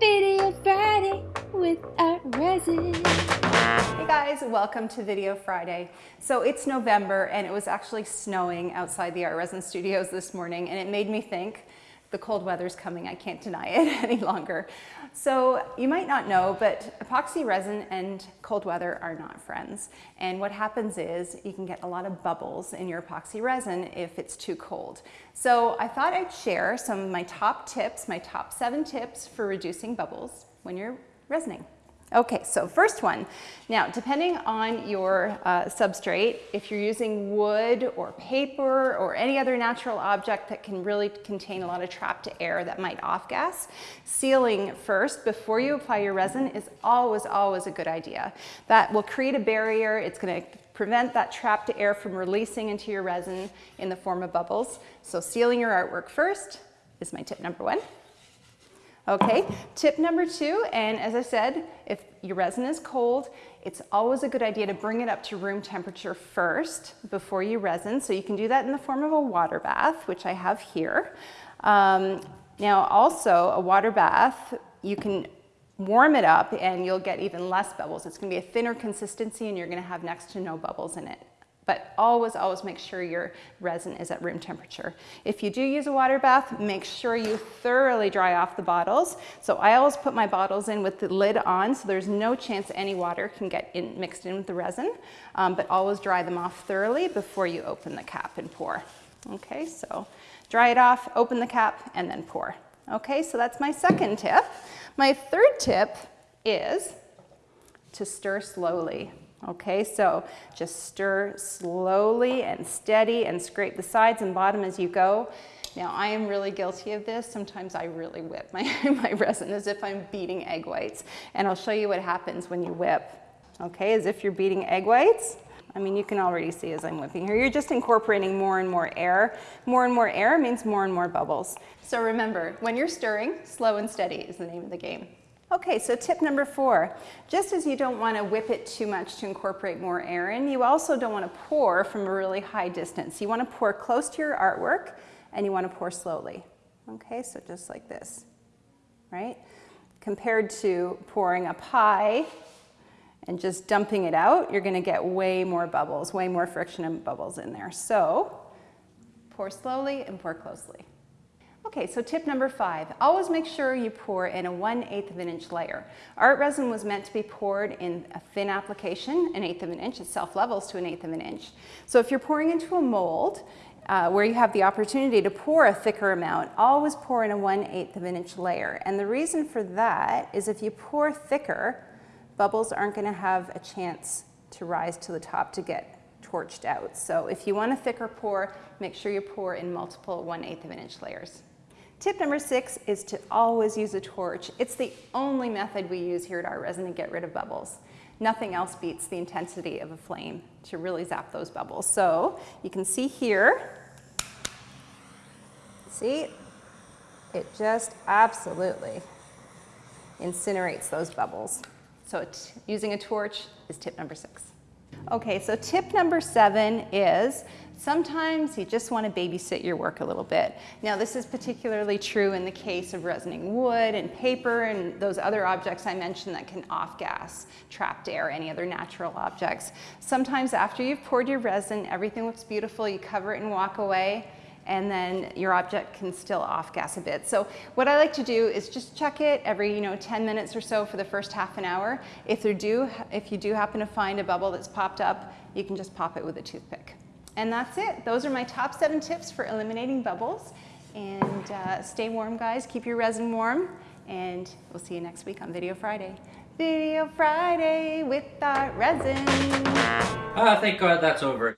Video Friday with Art Resin. Hey guys, welcome to Video Friday. So it's November and it was actually snowing outside the Art Resin studios this morning and it made me think the cold weather's coming, I can't deny it any longer. So you might not know, but epoxy resin and cold weather are not friends. And what happens is you can get a lot of bubbles in your epoxy resin if it's too cold. So I thought I'd share some of my top tips, my top seven tips for reducing bubbles when you're resining. Okay, so first one. Now, depending on your uh, substrate, if you're using wood or paper or any other natural object that can really contain a lot of trapped air that might off-gas, sealing first before you apply your resin is always, always a good idea. That will create a barrier. It's going to prevent that trapped air from releasing into your resin in the form of bubbles. So sealing your artwork first is my tip number one. Okay, tip number two, and as I said, if your resin is cold, it's always a good idea to bring it up to room temperature first before you resin. So you can do that in the form of a water bath, which I have here. Um, now also a water bath, you can warm it up and you'll get even less bubbles. It's gonna be a thinner consistency and you're gonna have next to no bubbles in it. But always, always make sure your resin is at room temperature. If you do use a water bath, make sure you thoroughly dry off the bottles. So I always put my bottles in with the lid on so there's no chance any water can get in, mixed in with the resin, um, but always dry them off thoroughly before you open the cap and pour. Okay, so dry it off, open the cap, and then pour. Okay, so that's my second tip. My third tip is to stir slowly. Okay, so just stir slowly and steady and scrape the sides and bottom as you go. Now I am really guilty of this. Sometimes I really whip my, my resin as if I'm beating egg whites. And I'll show you what happens when you whip. Okay, as if you're beating egg whites. I mean, you can already see as I'm whipping here, you're just incorporating more and more air. More and more air means more and more bubbles. So remember, when you're stirring, slow and steady is the name of the game. Okay, so tip number four, just as you don't want to whip it too much to incorporate more air in, you also don't want to pour from a really high distance. You want to pour close to your artwork and you want to pour slowly. Okay, so just like this, right? Compared to pouring up high and just dumping it out, you're going to get way more bubbles, way more friction and bubbles in there. So pour slowly and pour closely. Okay, so tip number five, always make sure you pour in a 1 8th of an inch layer. Art resin was meant to be poured in a thin application, an eighth of an inch, it self-levels to an eighth of an inch. So if you're pouring into a mold, uh, where you have the opportunity to pour a thicker amount, always pour in a 1 8th of an inch layer. And the reason for that is if you pour thicker, bubbles aren't gonna have a chance to rise to the top to get torched out. So if you want a thicker pour, make sure you pour in multiple 1 8th of an inch layers. Tip number six is to always use a torch. It's the only method we use here at Art Resin to get rid of bubbles. Nothing else beats the intensity of a flame to really zap those bubbles. So you can see here, see, it just absolutely incinerates those bubbles. So using a torch is tip number six. Okay, so tip number seven is sometimes you just want to babysit your work a little bit. Now this is particularly true in the case of resining wood and paper and those other objects I mentioned that can off-gas, trapped air, any other natural objects. Sometimes after you've poured your resin, everything looks beautiful, you cover it and walk away and then your object can still off gas a bit. So what I like to do is just check it every you know 10 minutes or so for the first half an hour. If, there do, if you do happen to find a bubble that's popped up, you can just pop it with a toothpick. And that's it. Those are my top seven tips for eliminating bubbles. And uh, stay warm, guys. Keep your resin warm. And we'll see you next week on Video Friday. Video Friday with Art Resin. Ah, thank God that's over.